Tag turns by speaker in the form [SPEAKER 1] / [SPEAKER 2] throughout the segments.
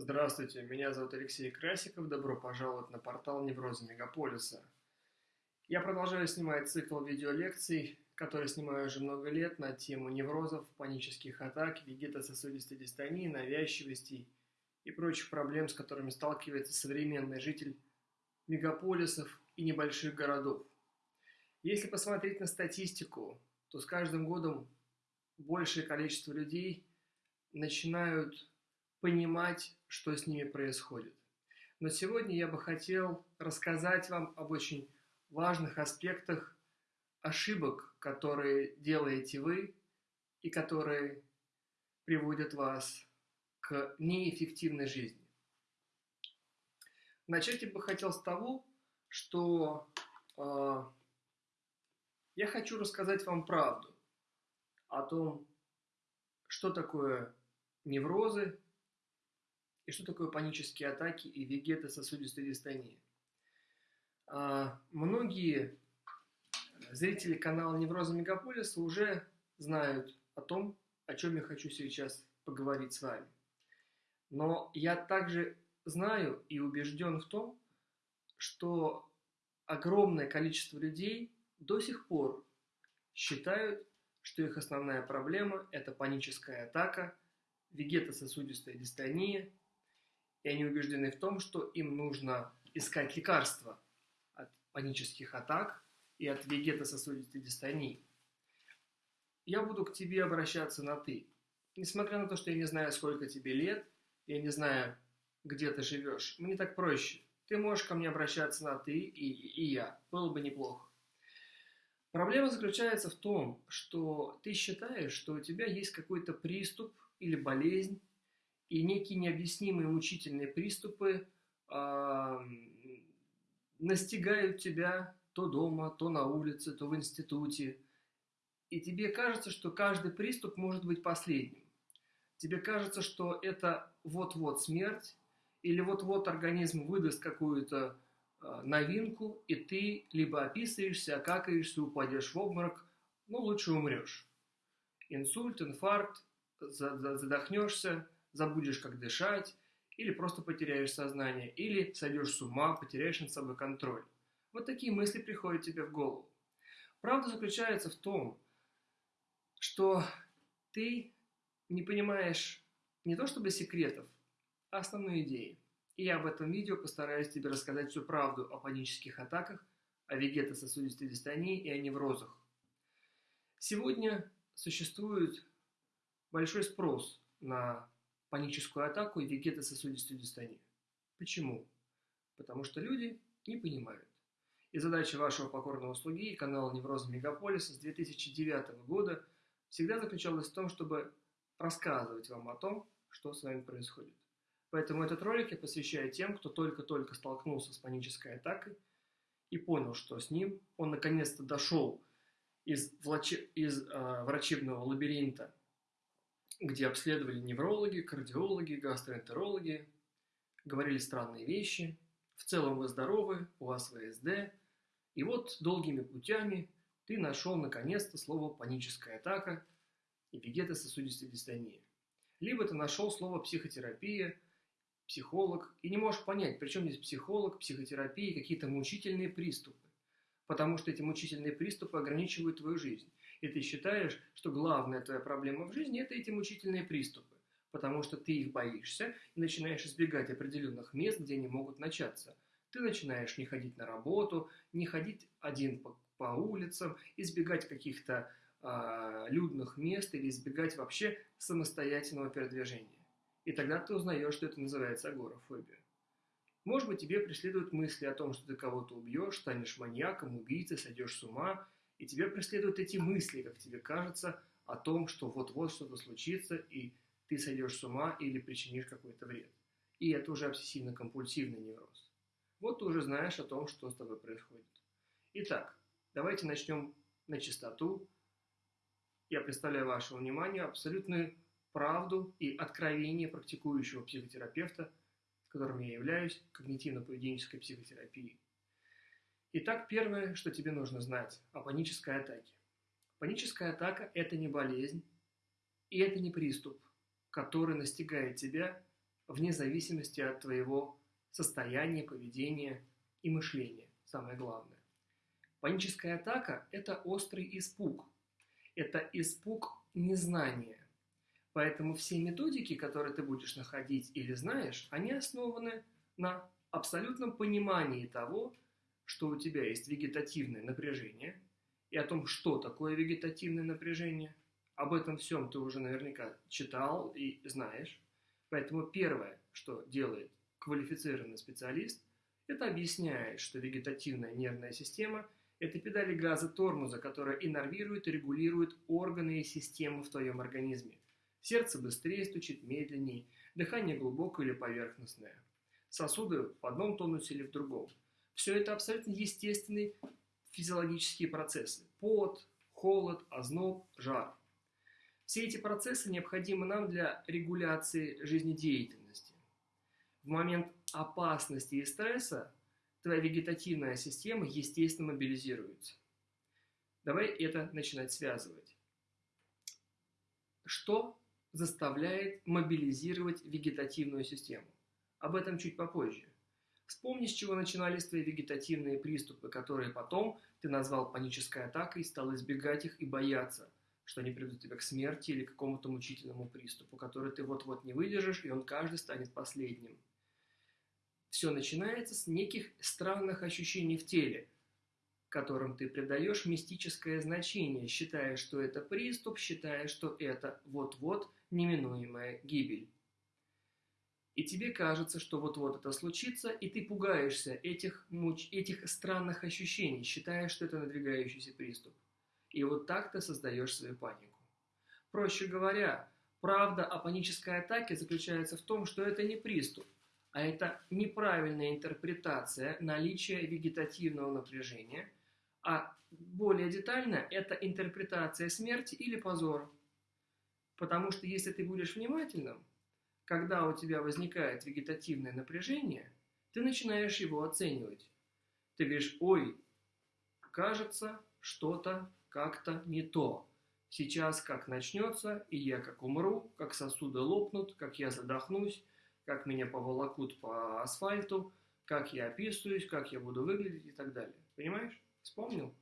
[SPEAKER 1] Здравствуйте, меня зовут Алексей Красиков. Добро пожаловать на портал Неврозы Мегаполиса. Я продолжаю снимать цикл видеолекций, который снимаю уже много лет на тему неврозов, панических атак, вегетососудистой дистонии, навязчивостей и прочих проблем, с которыми сталкивается современный житель мегаполисов и небольших городов. Если посмотреть на статистику, то с каждым годом большее количество людей начинают понимать, что с ними происходит. Но сегодня я бы хотел рассказать вам об очень важных аспектах ошибок, которые делаете вы и которые приводят вас к неэффективной жизни. Начать я бы хотел с того, что э, я хочу рассказать вам правду о том, что такое неврозы и что такое панические атаки и вегетососудистая дистония. А, многие зрители канала Невроза Мегаполиса уже знают о том, о чем я хочу сейчас поговорить с вами. Но я также знаю и убежден в том, что огромное количество людей до сих пор считают, что их основная проблема – это паническая атака, вегетососудистая дистония, и они убеждены в том, что им нужно искать лекарства от панических атак и от вегетососудистой дистонии. Я буду к тебе обращаться на «ты». Несмотря на то, что я не знаю, сколько тебе лет, я не знаю, где ты живешь, мне так проще. Ты можешь ко мне обращаться на «ты» и, и я. Было бы неплохо. Проблема заключается в том, что ты считаешь, что у тебя есть какой-то приступ или болезнь, и некие необъяснимые мучительные приступы э, настигают тебя то дома, то на улице, то в институте. И тебе кажется, что каждый приступ может быть последним. Тебе кажется, что это вот-вот смерть, или вот-вот организм выдаст какую-то э, новинку, и ты либо описываешься, окакаешься, упадешь в обморок, но лучше умрешь. Инсульт, инфаркт, задохнешься, забудешь, как дышать, или просто потеряешь сознание, или сойдешь с ума, потеряешь над собой контроль. Вот такие мысли приходят тебе в голову. Правда заключается в том, что ты не понимаешь не то чтобы секретов, а основной идеи. И я в этом видео постараюсь тебе рассказать всю правду о панических атаках, о вегетососудистой дистонии и о неврозах. Сегодня существует большой спрос на паническую атаку и вегетососудистую дистонию. Почему? Потому что люди не понимают. И задача вашего покорного слуги и канала Невроза Мегаполиса с 2009 года всегда заключалась в том, чтобы рассказывать вам о том, что с вами происходит. Поэтому этот ролик я посвящаю тем, кто только-только столкнулся с панической атакой и понял, что с ним он наконец-то дошел из, влаче... из э, врачебного лабиринта где обследовали неврологи, кардиологи, гастроэнтерологи, говорили странные вещи. В целом вы здоровы, у вас ВСД. И вот долгими путями ты нашел наконец-то слово «паническая атака» и вегетососудистая дистония. Либо ты нашел слово «психотерапия», «психолог» и не можешь понять, при чем здесь психолог, психотерапия какие-то мучительные приступы. Потому что эти мучительные приступы ограничивают твою жизнь и ты считаешь, что главная твоя проблема в жизни – это эти мучительные приступы, потому что ты их боишься и начинаешь избегать определенных мест, где они могут начаться. Ты начинаешь не ходить на работу, не ходить один по, по улицам, избегать каких-то э, людных мест или избегать вообще самостоятельного передвижения. И тогда ты узнаешь, что это называется агорафобия. Может быть, тебе преследуют мысли о том, что ты кого-то убьешь, станешь маньяком, убийцей, сойдешь с ума – и тебя преследуют эти мысли, как тебе кажется, о том, что вот-вот что-то случится, и ты сойдешь с ума или причинишь какой-то вред. И это уже обсессивно-компульсивный невроз. Вот ты уже знаешь о том, что с тобой происходит. Итак, давайте начнем на чистоту. Я представляю вашему вниманию абсолютную правду и откровение практикующего психотерапевта, которым я являюсь, когнитивно-поведенческой психотерапии. Итак, первое, что тебе нужно знать о панической атаке. Паническая атака – это не болезнь, и это не приступ, который настигает тебя вне зависимости от твоего состояния, поведения и мышления, самое главное. Паническая атака – это острый испуг. Это испуг незнания. Поэтому все методики, которые ты будешь находить или знаешь, они основаны на абсолютном понимании того, что у тебя есть вегетативное напряжение, и о том, что такое вегетативное напряжение. Об этом всем ты уже наверняка читал и знаешь. Поэтому первое, что делает квалифицированный специалист, это объясняет, что вегетативная нервная система – это педали газа тормоза, которая иннервирует и регулирует органы и системы в твоем организме. Сердце быстрее стучит, медленнее, дыхание глубокое или поверхностное. Сосуды в одном тонусе или в другом. Все это абсолютно естественные физиологические процессы. Пот, холод, озноб, жар. Все эти процессы необходимы нам для регуляции жизнедеятельности. В момент опасности и стресса твоя вегетативная система естественно мобилизируется. Давай это начинать связывать. Что заставляет мобилизировать вегетативную систему? Об этом чуть попозже. Вспомни, с чего начинались твои вегетативные приступы, которые потом ты назвал панической атакой, стал избегать их и бояться, что они приведут тебя к смерти или к какому-то мучительному приступу, который ты вот-вот не выдержишь, и он каждый станет последним. Все начинается с неких странных ощущений в теле, которым ты придаешь мистическое значение, считая, что это приступ, считая, что это вот-вот неминуемая гибель. И тебе кажется, что вот-вот это случится, и ты пугаешься этих, муч... этих странных ощущений, считая, что это надвигающийся приступ. И вот так ты создаешь свою панику. Проще говоря, правда о панической атаке заключается в том, что это не приступ, а это неправильная интерпретация наличия вегетативного напряжения, а более детально это интерпретация смерти или позора. Потому что если ты будешь внимательным, когда у тебя возникает вегетативное напряжение, ты начинаешь его оценивать. Ты говоришь, ой, кажется, что-то как-то не то. Сейчас как начнется, и я как умру, как сосуды лопнут, как я задохнусь, как меня поволокут по асфальту, как я описываюсь, как я буду выглядеть и так далее. Понимаешь? Вспомнил?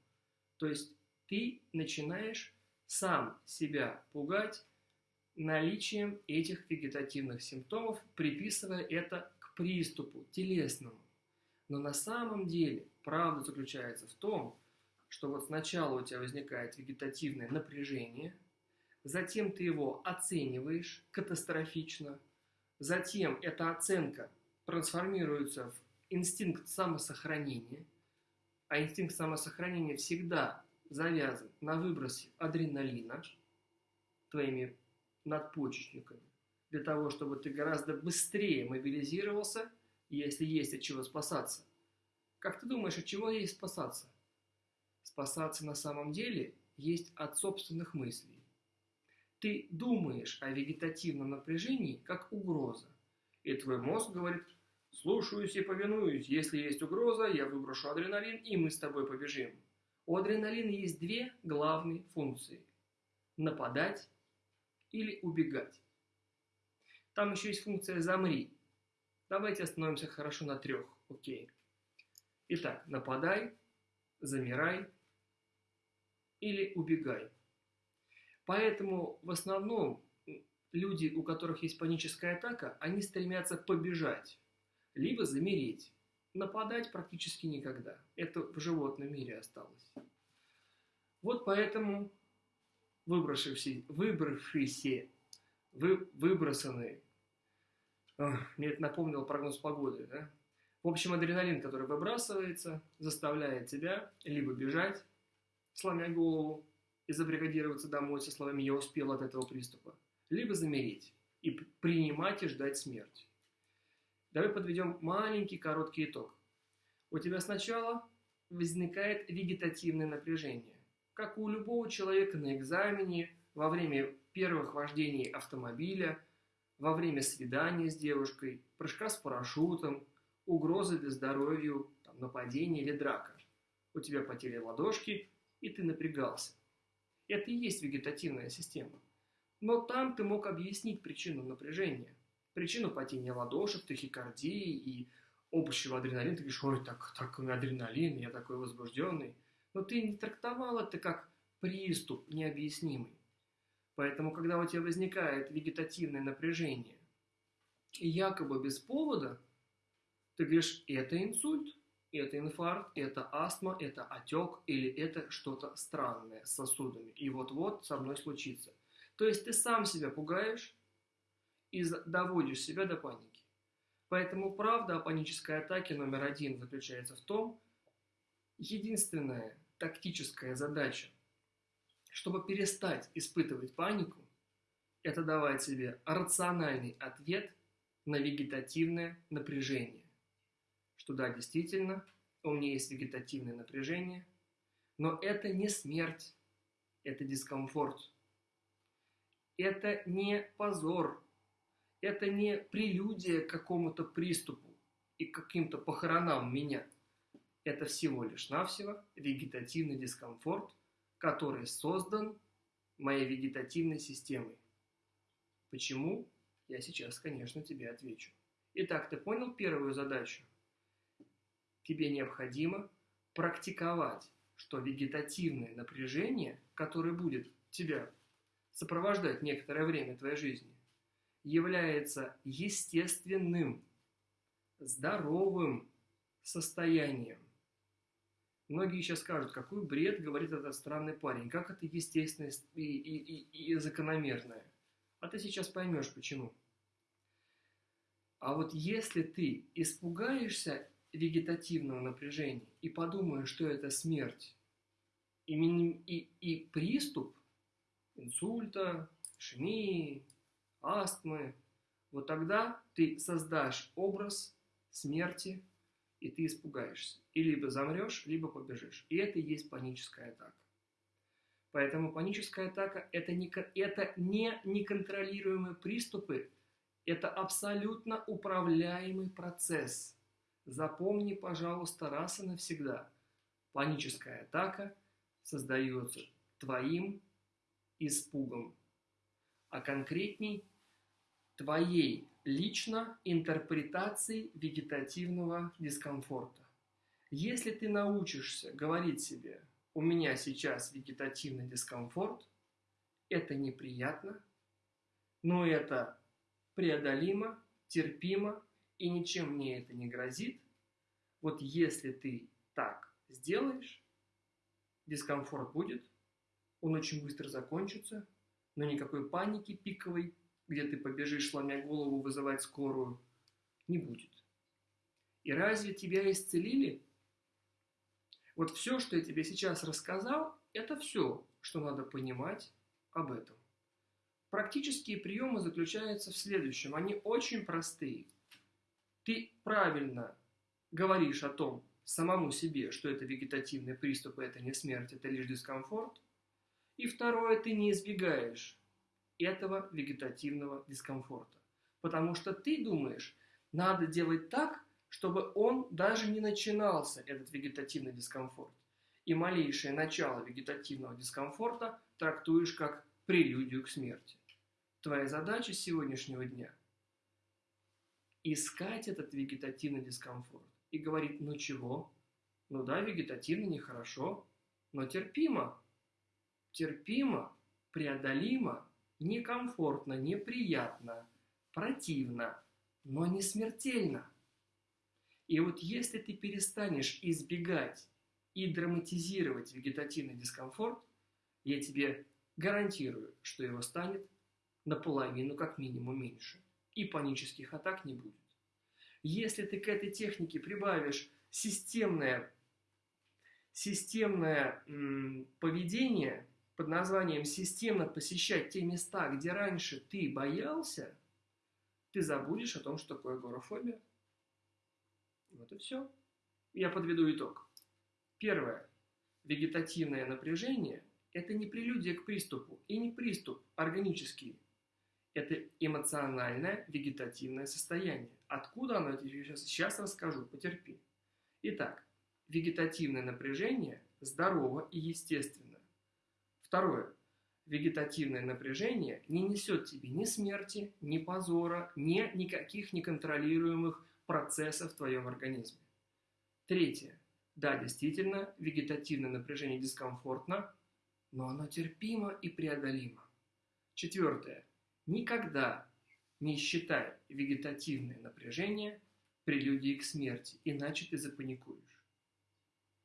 [SPEAKER 1] То есть ты начинаешь сам себя пугать наличием этих вегетативных симптомов, приписывая это к приступу телесному. Но на самом деле правда заключается в том, что вот сначала у тебя возникает вегетативное напряжение, затем ты его оцениваешь катастрофично, затем эта оценка трансформируется в инстинкт самосохранения, а инстинкт самосохранения всегда завязан на выбросе адреналина твоими надпочечниками, для того, чтобы ты гораздо быстрее мобилизировался, если есть от чего спасаться. Как ты думаешь, от чего есть спасаться? Спасаться на самом деле есть от собственных мыслей. Ты думаешь о вегетативном напряжении как угроза, и твой мозг говорит, слушаюсь и повинуюсь, если есть угроза, я выброшу адреналин, и мы с тобой побежим. У адреналина есть две главные функции – нападать или убегать. Там еще есть функция «замри». Давайте остановимся хорошо на трех. Окей. Итак, нападай, замирай или убегай. Поэтому в основном люди, у которых есть паническая атака, они стремятся побежать, либо замереть. Нападать практически никогда. Это в животном мире осталось. Вот поэтому выбравшиеся, выбравшиеся вы, выбросанные. Мне это напомнило прогноз погоды, да? В общем, адреналин, который выбрасывается, заставляет тебя либо бежать, сломя голову, и забригадироваться домой со словами «я успел от этого приступа», либо замереть и принимать и ждать смерти. Давай подведем маленький короткий итог. У тебя сначала возникает вегетативное напряжение как у любого человека на экзамене, во время первых вождений автомобиля, во время свидания с девушкой, прыжка с парашютом, угрозы для здоровья, там, нападение или драка. У тебя потели ладошки, и ты напрягался. Это и есть вегетативная система. Но там ты мог объяснить причину напряжения. Причину падения ладошек, тахикардии и общего адреналина. Ты говоришь, ой, так, такой адреналин, я такой возбужденный. Но ты не трактовал это как приступ необъяснимый. Поэтому, когда у тебя возникает вегетативное напряжение, и якобы без повода, ты говоришь, это инсульт, это инфаркт, это астма, это отек или это что-то странное с сосудами. И вот-вот со мной случится. То есть ты сам себя пугаешь и доводишь себя до паники. Поэтому правда о панической атаке номер один заключается в том, единственная тактическая задача, чтобы перестать испытывать панику, это давать себе рациональный ответ на вегетативное напряжение. Что да, действительно, у меня есть вегетативное напряжение, но это не смерть, это дискомфорт. Это не позор, это не прелюдия к какому-то приступу и каким-то похоронам меня. Это всего лишь навсего вегетативный дискомфорт, который создан моей вегетативной системой. Почему? Я сейчас, конечно, тебе отвечу. Итак, ты понял первую задачу? Тебе необходимо практиковать, что вегетативное напряжение, которое будет тебя сопровождать некоторое время твоей жизни, является естественным, здоровым состоянием. Многие сейчас скажут, какой бред говорит этот странный парень, как это естественное и, и, и, и закономерное. А ты сейчас поймешь, почему. А вот если ты испугаешься вегетативного напряжения и подумаешь, что это смерть, и, и, и приступ инсульта, ишемии, астмы, вот тогда ты создашь образ смерти, и ты испугаешься. И либо замрешь, либо побежишь. И это и есть паническая атака. Поэтому паническая атака это не, это не неконтролируемые приступы, это абсолютно управляемый процесс. Запомни, пожалуйста, раз и навсегда. Паническая атака создается твоим испугом, а конкретней твоей лично интерпретации вегетативного дискомфорта. Если ты научишься говорить себе у меня сейчас вегетативный дискомфорт, это неприятно, но это преодолимо, терпимо и ничем мне это не грозит. Вот если ты так сделаешь, дискомфорт будет, он очень быстро закончится, но никакой паники пиковой, где ты побежишь, сломя голову, вызывать скорую, не будет. И разве тебя исцелили? Вот все, что я тебе сейчас рассказал, это все, что надо понимать об этом. Практические приемы заключаются в следующем. Они очень простые. Ты правильно говоришь о том самому себе, что это вегетативный приступ, это не смерть, это лишь дискомфорт. И второе, ты не избегаешь этого вегетативного дискомфорта. Потому что ты думаешь, надо делать так, чтобы он даже не начинался, этот вегетативный дискомфорт. И малейшее начало вегетативного дискомфорта трактуешь как прелюдию к смерти. Твоя задача сегодняшнего дня – искать этот вегетативный дискомфорт и говорить, ну чего? Ну да, вегетативно нехорошо, но терпимо. Терпимо, преодолимо, некомфортно, неприятно, противно, но не смертельно – и вот если ты перестанешь избегать и драматизировать вегетативный дискомфорт, я тебе гарантирую, что его станет наполовину как минимум меньше. И панических атак не будет. Если ты к этой технике прибавишь системное, системное м, поведение под названием системно посещать те места, где раньше ты боялся, ты забудешь о том, что такое агорафобия. Вот и все. Я подведу итог. Первое. Вегетативное напряжение – это не прелюдия к приступу и не приступ органический. Это эмоциональное вегетативное состояние. Откуда оно, я сейчас, сейчас расскажу, потерпи. Итак, вегетативное напряжение здорово и естественно. Второе. вегетативное напряжение не несет тебе ни смерти, ни позора, ни никаких неконтролируемых процессов в твоем организме. Третье. Да, действительно, вегетативное напряжение дискомфортно, но оно терпимо и преодолимо. Четвертое. Никогда не считай вегетативное напряжение прелюдией к смерти, иначе ты запаникуешь.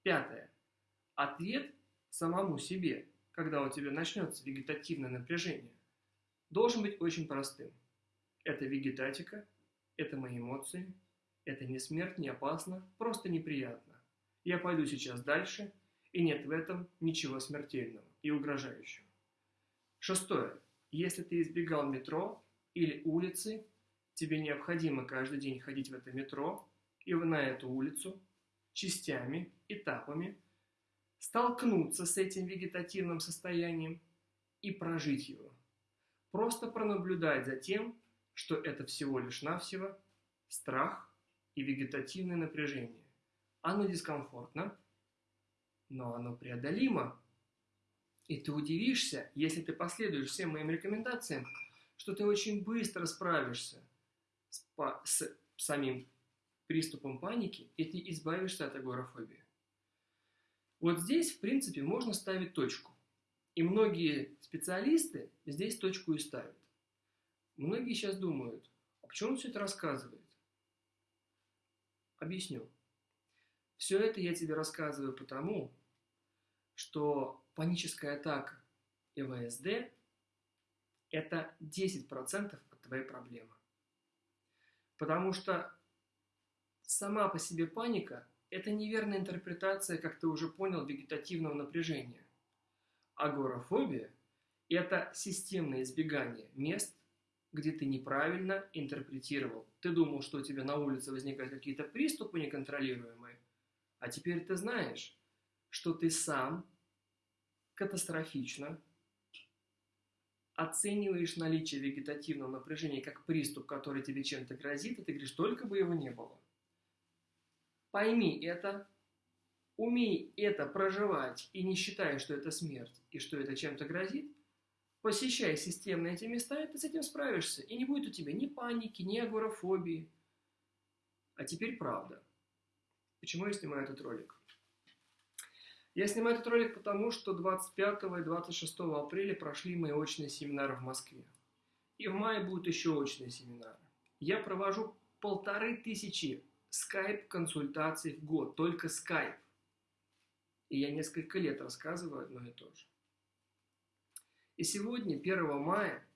[SPEAKER 1] Пятое. Ответ самому себе, когда у тебя начнется вегетативное напряжение, должен быть очень простым. Это вегетатика, это мои эмоции, это не смерть, не опасно, просто неприятно. Я пойду сейчас дальше, и нет в этом ничего смертельного и угрожающего. Шестое. Если ты избегал метро или улицы, тебе необходимо каждый день ходить в это метро и на эту улицу частями, этапами, столкнуться с этим вегетативным состоянием и прожить его. Просто пронаблюдать за тем, что это всего лишь навсего страх и вегетативное напряжение. Оно дискомфортно, но оно преодолимо. И ты удивишься, если ты последуешь всем моим рекомендациям, что ты очень быстро справишься с, с самим приступом паники, и ты избавишься от агорафобии. Вот здесь, в принципе, можно ставить точку. И многие специалисты здесь точку и ставят. Многие сейчас думают, а почему он все это рассказывает? Объясню. Все это я тебе рассказываю потому, что паническая атака и ВСД – это 10% от твоей проблемы. Потому что сама по себе паника – это неверная интерпретация, как ты уже понял, вегетативного напряжения. Агорафобия – это системное избегание мест, где ты неправильно интерпретировал. Ты думал, что у тебя на улице возникают какие-то приступы неконтролируемые, а теперь ты знаешь, что ты сам катастрофично оцениваешь наличие вегетативного напряжения как приступ, который тебе чем-то грозит, и ты говоришь, только бы его не было. Пойми это, умей это проживать и не считай, что это смерть и что это чем-то грозит, посещай системно эти места, и ты с этим справишься. И не будет у тебя ни паники, ни агорафобии. А теперь правда. Почему я снимаю этот ролик? Я снимаю этот ролик потому, что 25 и 26 апреля прошли мои очные семинары в Москве. И в мае будут еще очные семинары. Я провожу полторы тысячи скайп-консультаций в год, только скайп. И я несколько лет рассказываю одно и то же. И сегодня, 1 мая,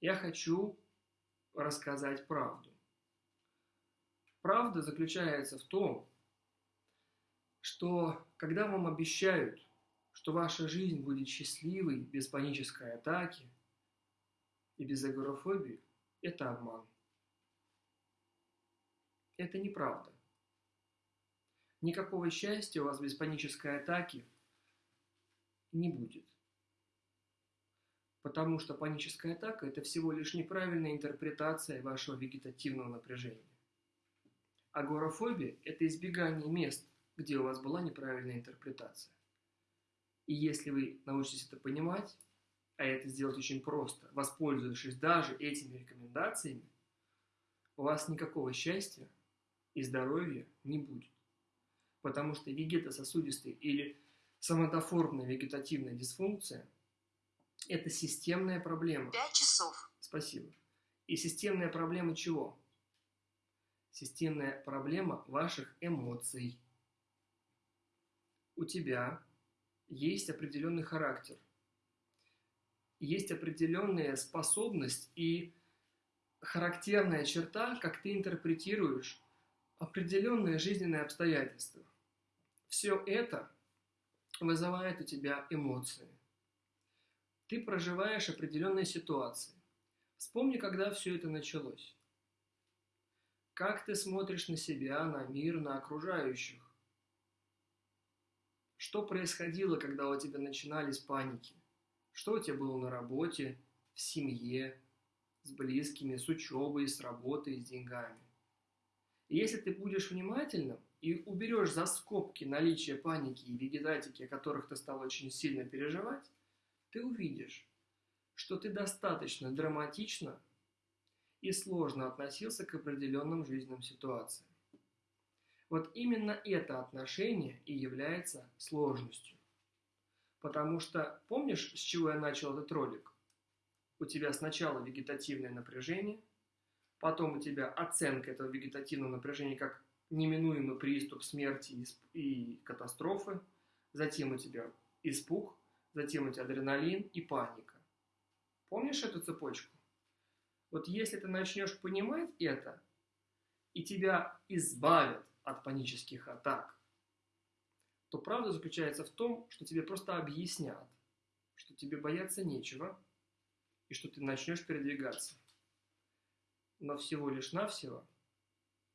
[SPEAKER 1] я хочу рассказать правду. Правда заключается в том, что когда вам обещают, что ваша жизнь будет счастливой, без панической атаки и без агорафобии, это обман. Это неправда. Никакого счастья у вас без панической атаки не будет. Потому что паническая атака – это всего лишь неправильная интерпретация вашего вегетативного напряжения. Агорафобия – это избегание мест, где у вас была неправильная интерпретация. И если вы научитесь это понимать, а это сделать очень просто, воспользовавшись даже этими рекомендациями, у вас никакого счастья и здоровья не будет. Потому что вегетососудистая или соматоформная вегетативная дисфункция – это системная проблема.
[SPEAKER 2] Пять часов.
[SPEAKER 1] Спасибо. И системная проблема чего? Системная проблема ваших эмоций. У тебя есть определенный характер, есть определенная способность и характерная черта, как ты интерпретируешь определенные жизненные обстоятельства. Все это вызывает у тебя эмоции ты проживаешь определенные ситуации. Вспомни, когда все это началось. Как ты смотришь на себя, на мир, на окружающих? Что происходило, когда у тебя начинались паники? Что у тебя было на работе, в семье, с близкими, с учебой, с работой, с деньгами? Если ты будешь внимательным и уберешь за скобки наличие паники и вегетатики, о которых ты стал очень сильно переживать, ты увидишь, что ты достаточно драматично и сложно относился к определенным жизненным ситуациям. Вот именно это отношение и является сложностью. Потому что, помнишь, с чего я начал этот ролик? У тебя сначала вегетативное напряжение, потом у тебя оценка этого вегетативного напряжения как неминуемый приступ смерти и катастрофы, затем у тебя испуг, затем у тебя адреналин и паника. Помнишь эту цепочку? Вот если ты начнешь понимать это, и тебя избавят от панических атак, то правда заключается в том, что тебе просто объяснят, что тебе бояться нечего, и что ты начнешь передвигаться. Но всего лишь навсего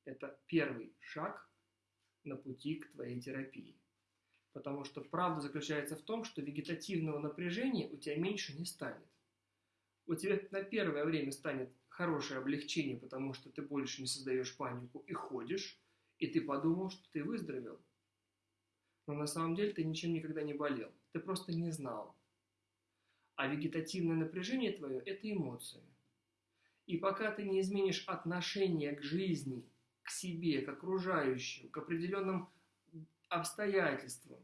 [SPEAKER 1] это первый шаг на пути к твоей терапии. Потому что правда заключается в том, что вегетативного напряжения у тебя меньше не станет. У тебя на первое время станет хорошее облегчение, потому что ты больше не создаешь панику и ходишь, и ты подумал, что ты выздоровел. Но на самом деле ты ничем никогда не болел. Ты просто не знал. А вегетативное напряжение твое – это эмоции. И пока ты не изменишь отношение к жизни, к себе, к окружающим, к определенным обстоятельствам,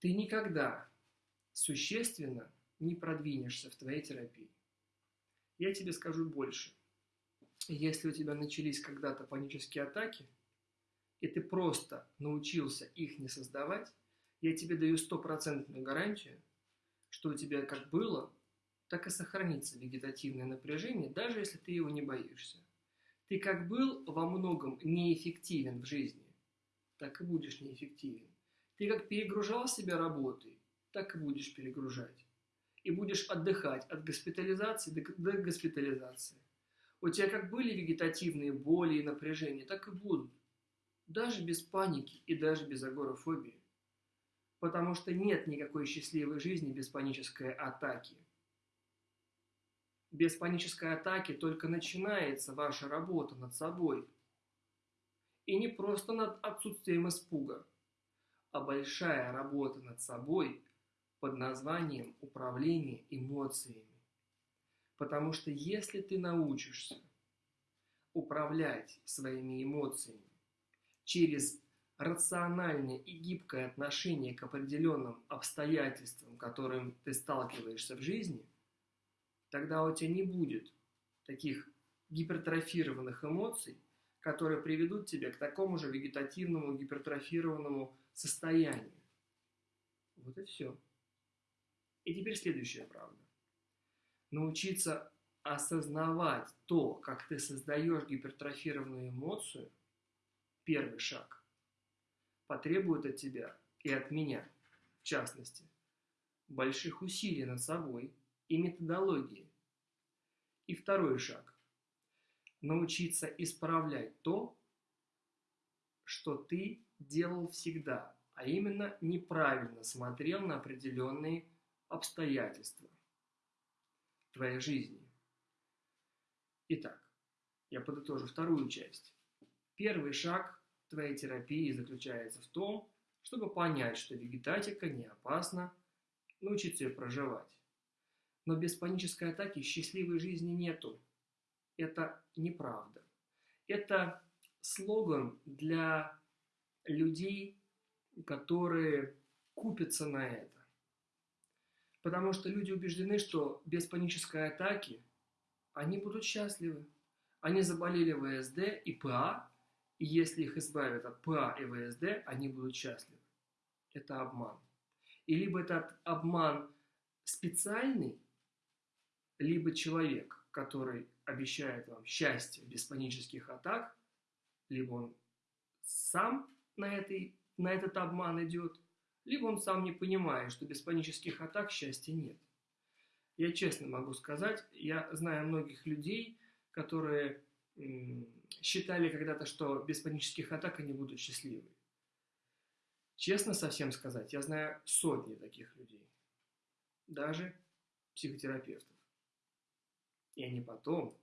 [SPEAKER 1] ты никогда существенно не продвинешься в твоей терапии. Я тебе скажу больше. Если у тебя начались когда-то панические атаки, и ты просто научился их не создавать, я тебе даю стопроцентную гарантию, что у тебя как было, так и сохранится вегетативное напряжение, даже если ты его не боишься. Ты как был во многом неэффективен в жизни, так и будешь неэффективен. Ты как перегружал себя работой, так и будешь перегружать. И будешь отдыхать от госпитализации до, госпитализации. У тебя как были вегетативные боли и напряжения, так и будут. Даже без паники и даже без агорафобии. Потому что нет никакой счастливой жизни без панической атаки. Без панической атаки только начинается ваша работа над собой. И не просто над отсутствием испуга, а большая работа над собой под названием управление эмоциями. Потому что если ты научишься управлять своими эмоциями через рациональное и гибкое отношение к определенным обстоятельствам, которым ты сталкиваешься в жизни, тогда у тебя не будет таких гипертрофированных эмоций, которые приведут тебя к такому же вегетативному гипертрофированному состоянию. Вот и все. И теперь следующая правда научиться осознавать то, как ты создаешь гипертрофированную эмоцию, первый шаг, потребует от тебя и от меня, в частности, больших усилий над собой и методологии. И второй шаг – научиться исправлять то, что ты делал всегда, а именно неправильно смотрел на определенные обстоятельства твоей жизни. Итак, я подытожу вторую часть. Первый шаг твоей терапии заключается в том, чтобы понять, что вегетатика не опасна, научиться ее проживать. Но без панической атаки счастливой жизни нету. Это неправда. Это слоган для людей, которые купятся на это. Потому что люди убеждены, что без панической атаки они будут счастливы. Они заболели ВСД и ПА, и если их избавят от ПА и ВСД, они будут счастливы. Это обман. И либо этот обман специальный, либо человек, который обещает вам счастье без панических атак, либо он сам на, этой, на этот обман идет – либо он сам не понимает, что без панических атак счастья нет. Я честно могу сказать, я знаю многих людей, которые считали когда-то, что без панических атак они будут счастливы. Честно совсем сказать, я знаю сотни таких людей, даже психотерапевтов. И они потом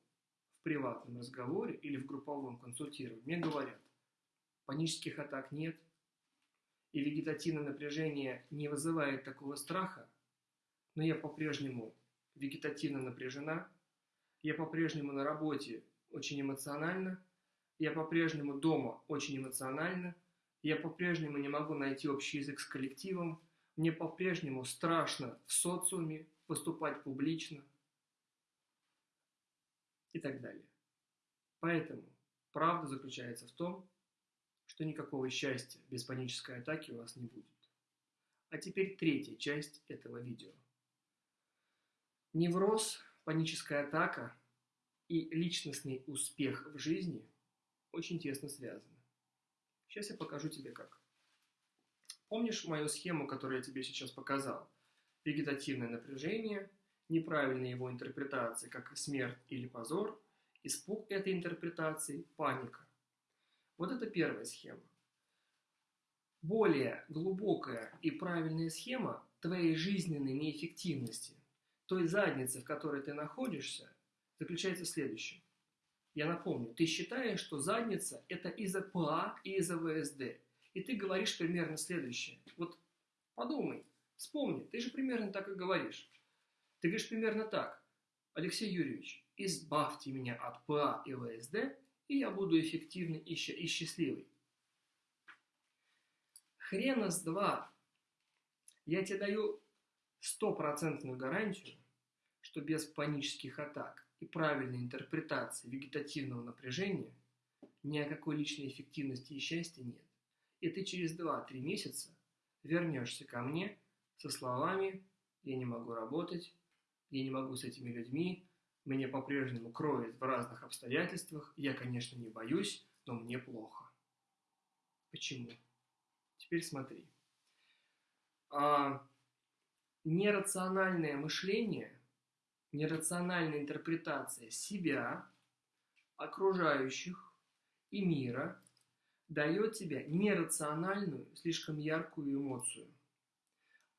[SPEAKER 1] в приватном разговоре или в групповом консультировании мне говорят, панических атак нет, и вегетативное напряжение не вызывает такого страха, но я по-прежнему вегетативно напряжена, я по-прежнему на работе очень эмоционально, я по-прежнему дома очень эмоционально, я по-прежнему не могу найти общий язык с коллективом, мне по-прежнему страшно в социуме выступать публично и так далее. Поэтому правда заключается в том, что никакого счастья без панической атаки у вас не будет. А теперь третья часть этого видео. Невроз, паническая атака и личностный успех в жизни очень тесно связаны. Сейчас я покажу тебе как. Помнишь мою схему, которую я тебе сейчас показал? Вегетативное напряжение, неправильная его интерпретация, как смерть или позор, испуг этой интерпретации, паника. Вот это первая схема. Более глубокая и правильная схема твоей жизненной неэффективности, той задницы, в которой ты находишься, заключается в следующем. Я напомню, ты считаешь, что задница – это из-за ПА и из-за ВСД. И ты говоришь примерно следующее. Вот подумай, вспомни, ты же примерно так и говоришь. Ты говоришь примерно так. Алексей Юрьевич, избавьте меня от ПА и ВСД, и я буду эффективный и, и счастливый. Хрена с два. Я тебе даю стопроцентную гарантию, что без панических атак и правильной интерпретации вегетативного напряжения ни о какой личной эффективности и счастья нет. И ты через 2-3 месяца вернешься ко мне со словами «я не могу работать», «я не могу с этими людьми», «меня по-прежнему кроет в разных обстоятельствах», «я, конечно, не боюсь, но мне плохо». Почему? Теперь смотри. А, нерациональное мышление нерациональная интерпретация себя, окружающих и мира дает тебе нерациональную, слишком яркую эмоцию.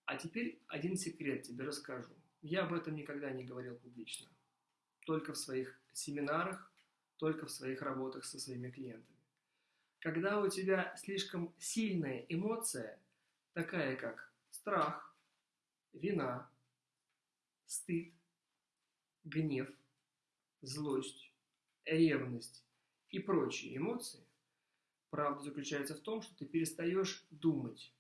[SPEAKER 1] А теперь один секрет тебе расскажу. Я об этом никогда не говорил публично. Только в своих семинарах, только в своих работах со своими клиентами. Когда у тебя слишком сильная эмоция, такая как страх, вина, стыд, гнев, злость, ревность и прочие эмоции, правда заключается в том, что ты перестаешь думать.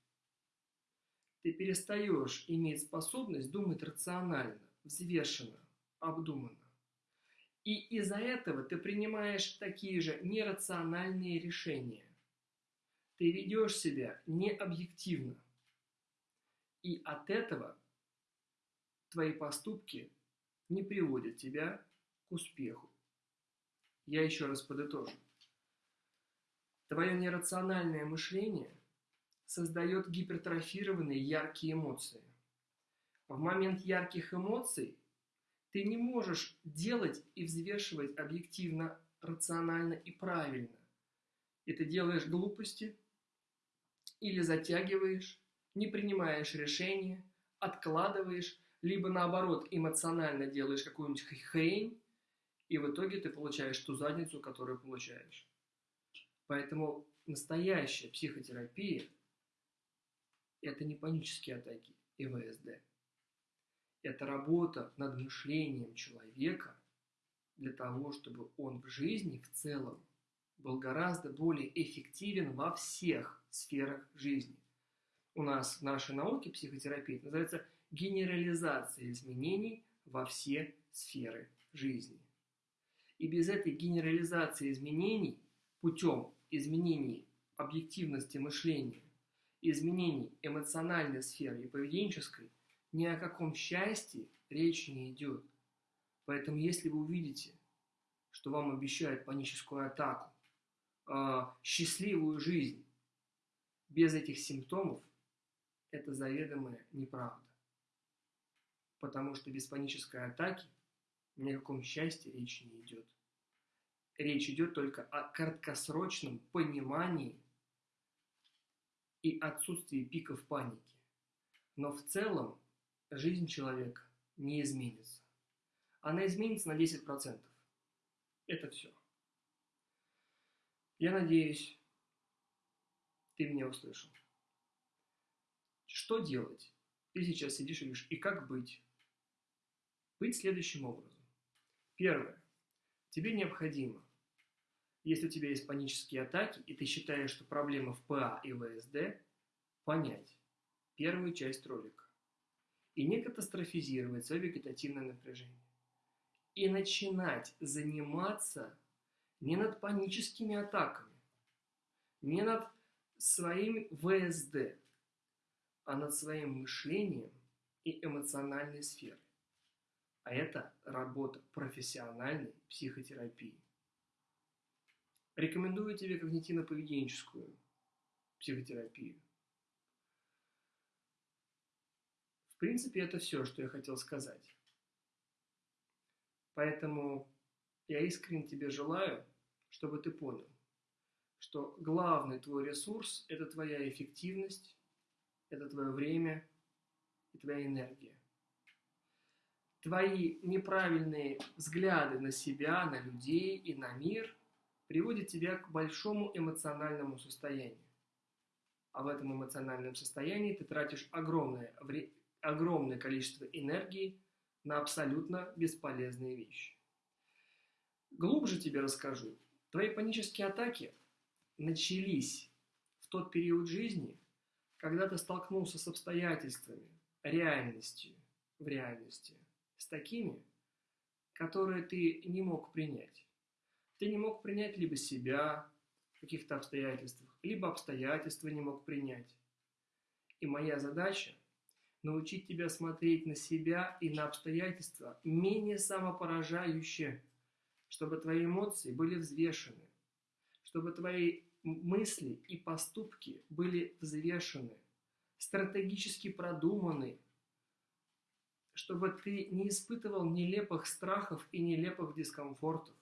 [SPEAKER 1] Ты перестаешь иметь способность думать рационально, взвешенно, обдуманно. И из-за этого ты принимаешь такие же нерациональные решения. Ты ведешь себя необъективно. И от этого твои поступки не приводит тебя к успеху. Я еще раз подытожу. Твое нерациональное мышление создает гипертрофированные яркие эмоции. В момент ярких эмоций ты не можешь делать и взвешивать объективно, рационально и правильно. И ты делаешь глупости или затягиваешь, не принимаешь решения, откладываешь, либо наоборот эмоционально делаешь какую-нибудь хрень, и в итоге ты получаешь ту задницу, которую получаешь. Поэтому настоящая психотерапия – это не панические атаки и ВСД. Это работа над мышлением человека для того, чтобы он в жизни в целом был гораздо более эффективен во всех сферах жизни. У нас в нашей науке психотерапии называется – генерализация изменений во все сферы жизни. И без этой генерализации изменений путем изменений объективности мышления, изменений эмоциональной сферы и поведенческой, ни о каком счастье речь не идет. Поэтому если вы увидите, что вам обещают паническую атаку, э, счастливую жизнь без этих симптомов, это заведомая неправда потому что без панической атаки ни о каком счастье речи не идет. Речь идет только о краткосрочном понимании и отсутствии пиков паники. Но в целом жизнь человека не изменится. Она изменится на 10%. Это все. Я надеюсь, ты меня услышал. Что делать? Ты сейчас сидишь и говоришь, и как быть? быть следующим образом. Первое. Тебе необходимо, если у тебя есть панические атаки, и ты считаешь, что проблема в ПА и ВСД, понять первую часть ролика и не катастрофизировать свое вегетативное напряжение. И начинать заниматься не над паническими атаками, не над своим ВСД, а над своим мышлением и эмоциональной сферой. А это работа профессиональной психотерапии. Рекомендую тебе когнитивно-поведенческую психотерапию. В принципе, это все, что я хотел сказать. Поэтому я искренне тебе желаю, чтобы ты понял, что главный твой ресурс – это твоя эффективность, это твое время и твоя энергия. Твои неправильные взгляды на себя, на людей и на мир приводят тебя к большому эмоциональному состоянию. А в этом эмоциональном состоянии ты тратишь огромное, огромное количество энергии на абсолютно бесполезные вещи. Глубже тебе расскажу. Твои панические атаки начались в тот период жизни, когда ты столкнулся с обстоятельствами, реальностью в реальности, с такими, которые ты не мог принять. Ты не мог принять либо себя в каких-то обстоятельствах, либо обстоятельства не мог принять. И моя задача – научить тебя смотреть на себя и на обстоятельства менее самопоражающе, чтобы твои эмоции были взвешены, чтобы твои мысли и поступки были взвешены, стратегически продуманы, чтобы ты не испытывал нелепых страхов и нелепых дискомфортов,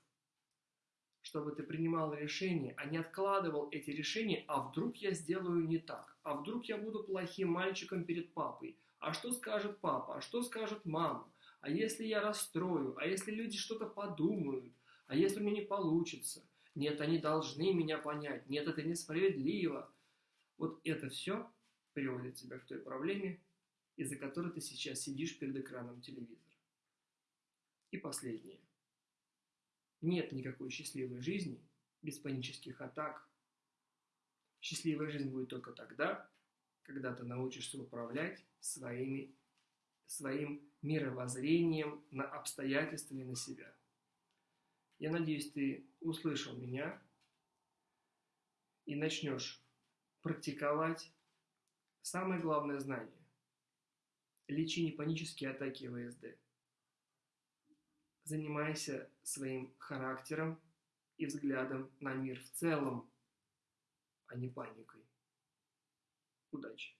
[SPEAKER 1] чтобы ты принимал решения, а не откладывал эти решения, а вдруг я сделаю не так, а вдруг я буду плохим мальчиком перед папой, а что скажет папа, а что скажет мама, а если я расстрою, а если люди что-то подумают, а если у меня не получится – нет, они должны меня понять. Нет, это несправедливо. Вот это все приводит тебя к той проблеме, из-за которой ты сейчас сидишь перед экраном телевизора. И последнее. Нет никакой счастливой жизни без панических атак. Счастливая жизнь будет только тогда, когда ты научишься управлять своими, своим мировоззрением на обстоятельства и на себя. Я надеюсь, ты услышал меня и начнешь практиковать самое главное знание. Лечи не панические атаки ВСД. Занимайся своим характером и взглядом на мир в целом, а не паникой. Удачи!